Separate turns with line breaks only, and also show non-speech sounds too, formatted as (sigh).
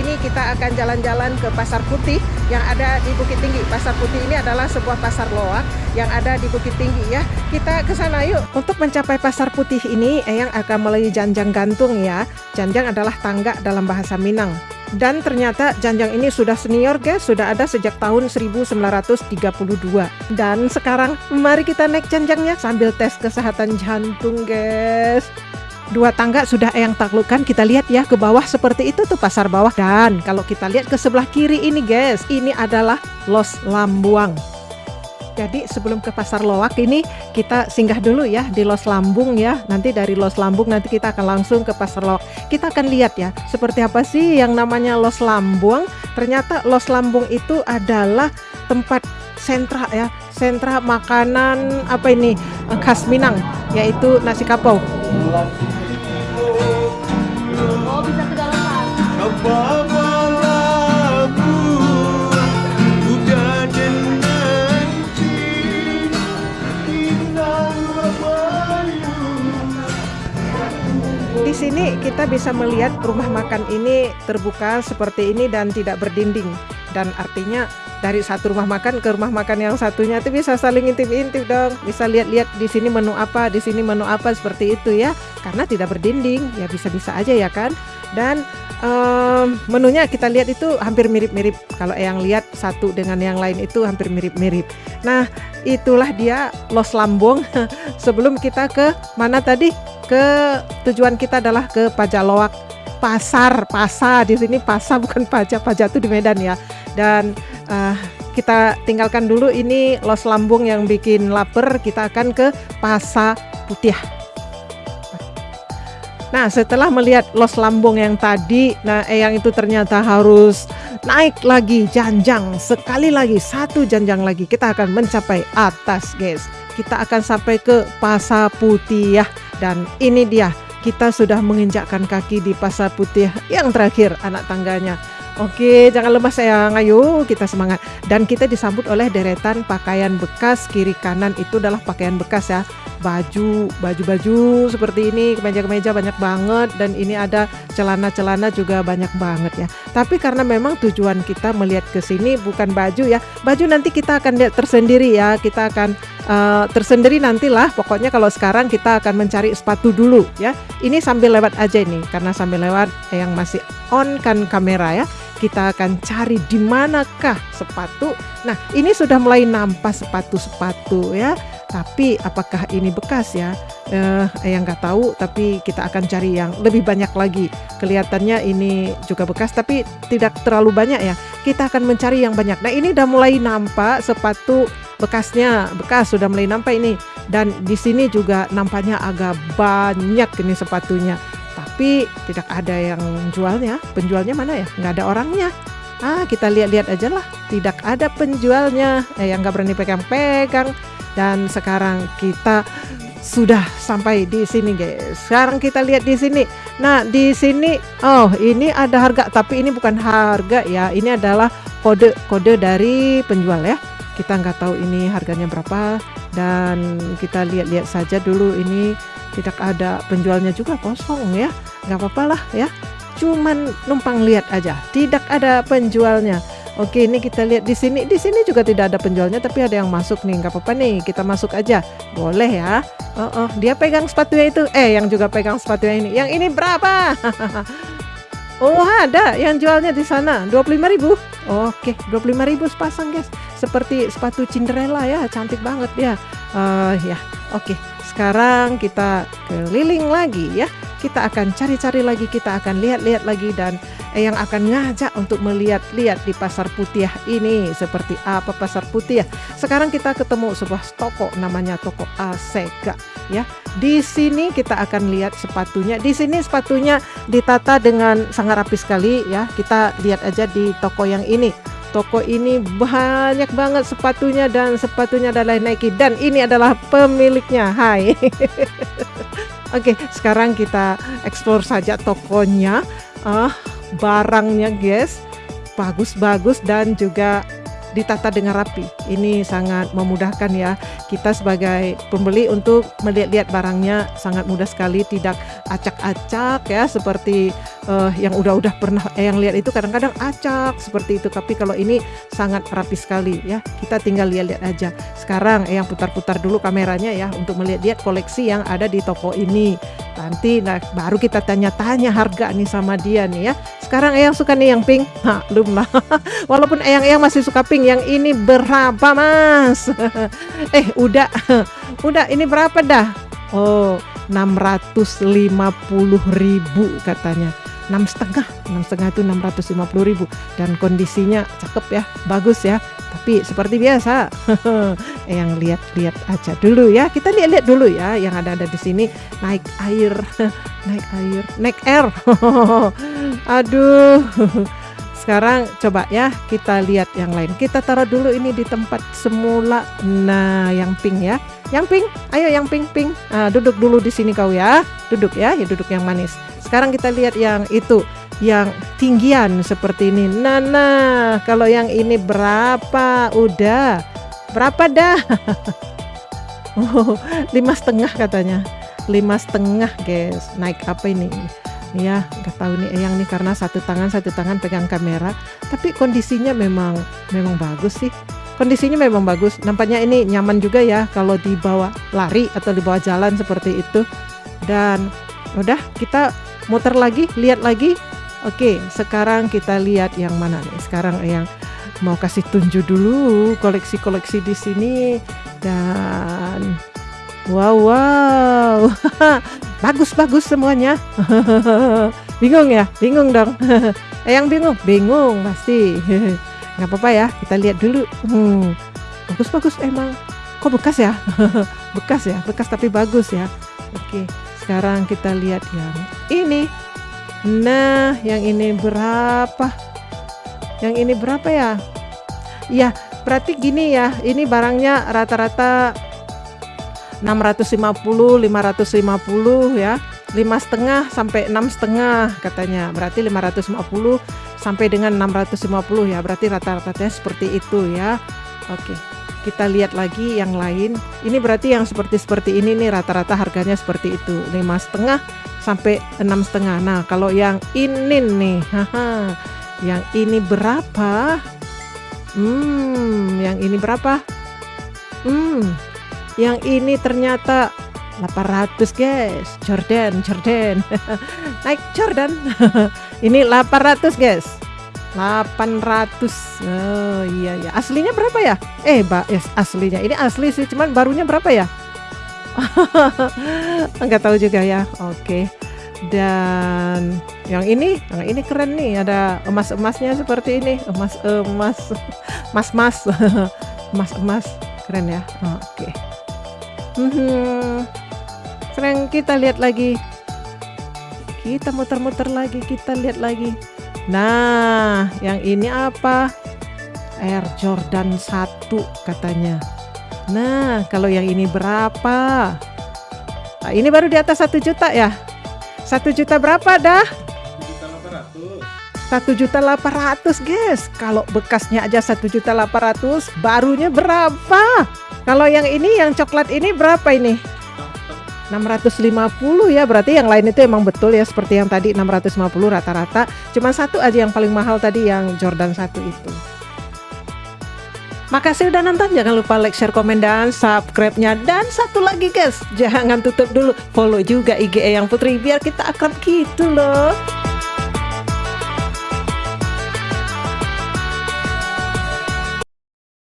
ini kita akan jalan-jalan ke Pasar Putih yang ada di Bukit Tinggi. Pasar Putih ini adalah sebuah pasar loak yang ada di Bukit Tinggi ya. Kita ke sana yuk. Untuk mencapai Pasar Putih ini, Eyang akan melalui Janjang Gantung ya. Janjang adalah tangga dalam bahasa Minang. Dan ternyata Janjang ini sudah senior guys, sudah ada sejak tahun 1932. Dan sekarang mari kita naik Janjangnya sambil tes kesehatan jantung guys. Dua tangga sudah yang taklukkan kita lihat ya ke bawah seperti itu tuh pasar bawah dan kalau kita lihat ke sebelah kiri ini guys ini adalah Los Lambuang jadi sebelum ke Pasar Loak ini kita singgah dulu ya di Los Lambung ya. Nanti dari Los Lambung nanti kita akan langsung ke Pasar Loak. Kita akan lihat ya seperti apa sih yang namanya Los Lambung. Ternyata Los Lambung itu adalah tempat sentra ya, sentra makanan apa ini khas Minang yaitu nasi kapau.
Oh bisa ke dalam Pak.
Di sini kita bisa melihat rumah makan ini terbuka seperti ini dan tidak berdinding. Dan artinya dari satu rumah makan ke rumah makan yang satunya itu bisa saling intip-intip dong. Bisa lihat-lihat di sini menu apa, di sini menu apa seperti itu ya. Karena tidak berdinding, ya bisa-bisa aja ya kan. Dan um, menunya kita lihat itu hampir mirip-mirip. Kalau yang lihat satu dengan yang lain itu hampir mirip-mirip. Nah, itulah dia Los Lambung. (laughs) Sebelum kita ke mana tadi? Ke tujuan kita adalah ke Pajaloak pasar pasar di sini pasar bukan pajak pajak itu di Medan ya dan uh, kita tinggalkan dulu ini Los Lambung yang bikin lapar kita akan ke Pasar Putih Nah, setelah melihat Los Lambung yang tadi, nah yang itu ternyata harus naik lagi janjang sekali lagi satu janjang lagi kita akan mencapai atas, guys. Kita akan sampai ke Pasar Putih ya. Dan ini dia, kita sudah menginjakkan kaki di Pasar Putih yang terakhir anak tangganya. Oke, jangan lemas sayang. Ayo kita semangat. Dan kita disambut oleh deretan pakaian bekas kiri kanan itu adalah pakaian bekas ya. Baju, baju-baju seperti ini, kemeja-kemeja banyak banget dan ini ada celana-celana juga banyak banget ya. Tapi karena memang tujuan kita melihat ke sini bukan baju ya. Baju nanti kita akan lihat tersendiri ya. Kita akan uh, tersendiri nantilah. Pokoknya kalau sekarang kita akan mencari sepatu dulu ya. Ini sambil lewat aja ini karena sambil lewat yang masih on kan kamera ya kita akan cari di manakah sepatu. Nah, ini sudah mulai nampak sepatu-sepatu ya. Tapi apakah ini bekas ya? Eh, yang nggak tahu. Tapi kita akan cari yang lebih banyak lagi. Kelihatannya ini juga bekas, tapi tidak terlalu banyak ya. Kita akan mencari yang banyak. Nah, ini udah mulai nampak sepatu bekasnya. Bekas sudah mulai nampak ini. Dan di sini juga nampaknya agak banyak ini sepatunya tapi tidak ada yang jualnya. Penjualnya mana ya? Nggak ada orangnya. Ah, kita lihat-lihat aja lah. Tidak ada penjualnya. Eh, yang nggak berani pegang-pegang. Dan sekarang kita sudah sampai di sini guys. Sekarang kita lihat di sini. Nah, di sini oh, ini ada harga tapi ini bukan harga ya. Ini adalah kode-kode dari penjual ya. Kita nggak tahu ini harganya berapa dan kita lihat-lihat saja dulu ini tidak ada penjualnya juga kosong ya. Nggak apa-apa lah ya. Cuman numpang lihat aja tidak ada penjualnya. Oke ini kita lihat di sini. Di sini juga tidak ada penjualnya tapi ada yang masuk nih. Nggak apa-apa nih kita masuk aja. Boleh ya. Oh, oh dia pegang sepatunya itu. Eh yang juga pegang sepatunya ini. Yang ini berapa? (laughs) Oh ada yang jualnya di sana. 25.000 Oke 25.000 sepasang guys seperti sepatu Cinderella ya cantik banget ya uh, ya oke sekarang kita keliling lagi ya. Kita akan cari-cari lagi, kita akan lihat-lihat lagi dan yang akan ngajak untuk melihat-lihat di pasar putih ini seperti apa pasar putih. Sekarang kita ketemu sebuah toko namanya toko Asega ya. Di sini kita akan lihat sepatunya. Di sini sepatunya ditata dengan sangat rapi sekali ya. Kita lihat aja di toko yang ini Toko ini banyak banget sepatunya dan sepatunya adalah Nike dan ini adalah pemiliknya. Hai. (laughs) Oke, sekarang kita explore saja tokonya. Ah, barangnya guys. Bagus-bagus dan juga ditata dengan rapi. Ini sangat memudahkan ya kita sebagai pembeli untuk melihat-lihat barangnya sangat mudah sekali, tidak acak-acak ya seperti uh, yang udah-udah pernah eh, yang lihat itu kadang-kadang acak seperti itu. Tapi kalau ini sangat rapi sekali ya. Kita tinggal lihat-lihat aja. Sekarang eh, yang putar-putar dulu kameranya ya untuk melihat-lihat koleksi yang ada di toko ini. Nanti nah, baru kita tanya-tanya harga nih sama dia nih ya. Sekarang Eyang suka nih yang pink. (laughs) Maklum lah. Walaupun Eyang-Eyang masih suka pink, yang ini berapa mas? (laughs) eh udah, (laughs) udah ini berapa dah? Oh 650 ribu katanya enam setengah. Enam setengah itu enam ratus lima puluh ribu. Dan kondisinya cakep ya bagus ya. Tapi seperti biasa (laughs) yang lihat-lihat aja dulu ya. Kita lihat-lihat dulu ya yang ada-ada di sini. Naik air (laughs) naik air naik air. (laughs) Aduh. Sekarang coba ya kita lihat yang lain. Kita taruh dulu ini di tempat semula. Nah yang pink ya. Yang pink ayo yang pink pink nah, duduk dulu di sini kau ya. Duduk ya ya duduk yang manis sekarang kita lihat yang itu, yang tinggian seperti ini. Nah, nah, kalau yang ini berapa? Udah, berapa dah? (laughs) oh, lima setengah katanya. Lima setengah, guys. Naik apa ini? Ya, nggak tahu nih yang nih karena satu tangan satu tangan pegang kamera. Tapi kondisinya memang memang bagus sih kondisinya memang bagus. Nampaknya ini nyaman juga ya kalau dibawa lari atau dibawa jalan seperti itu. Dan udah kita muter lagi lihat lagi. Oke sekarang kita lihat yang mana nih. Sekarang yang mau kasih tunjuk dulu koleksi-koleksi di sini. Dan wow wow. (laughs) Bagus bagus semuanya. (laughs) Bingung ya? Bingung dong. (laughs) Eh yang bingung? Bingung pasti. Nggak apa-apa ya kita lihat dulu. Hmm, bagus bagus emang. Kok bekas ya? Bekas ya? Bekas tapi bagus ya. Oke sekarang kita lihat yang ini. Nah, yang ini berapa? Yang ini berapa ya? Ya, berarti gini ya. Ini barangnya rata-rata 650, 550 ya. lima setengah sampai enam setengah katanya berarti 550 sampai dengan 650 ya berarti rata-ratanya seperti itu ya oke kita lihat lagi yang lain. Ini berarti yang seperti seperti ini nih rata-rata harganya seperti itu. Lima setengah sampai enam setengah. Nah kalau yang ini nih haha yang ini berapa? Hmm yang ini berapa? Hmm yang ini ternyata 800 guys. Jordan Jordan. (laughs) Naik Jordan. (laughs) Ini 800 guys 800 oh iya ya aslinya berapa ya? Eh mbak yes, aslinya. Ini asli sih cuman barunya berapa ya? (laughs) Nggak tahu juga ya. Oke. Dan yang ini yang ini keren nih. Ada emas emasnya seperti ini. Emas emas emas emas emas emas keren ya? Oke. Hmm, keren kita lihat lagi. Kita muter-muter lagi kita lihat lagi Nah, yang ini apa? Air Jordan 1 katanya. Nah, kalau yang ini berapa? Nah, ini baru di atas satu juta ya? Satu juta berapa dah? Satu juta delapan ratus guys Kalau bekasnya aja satu juta delapan ratus Barunya berapa? Kalau yang ini yang coklat ini berapa ini? 650 ya berarti yang lain itu emang betul ya seperti yang tadi 650 rata-rata cuma satu aja yang paling mahal tadi yang Jordan 1 itu Makasih udah nonton, jangan lupa like, share, komen, dan subscribe-nya. Dan satu lagi guys, jangan tutup dulu, follow juga IG yang Putri biar kita akrab gitu loh.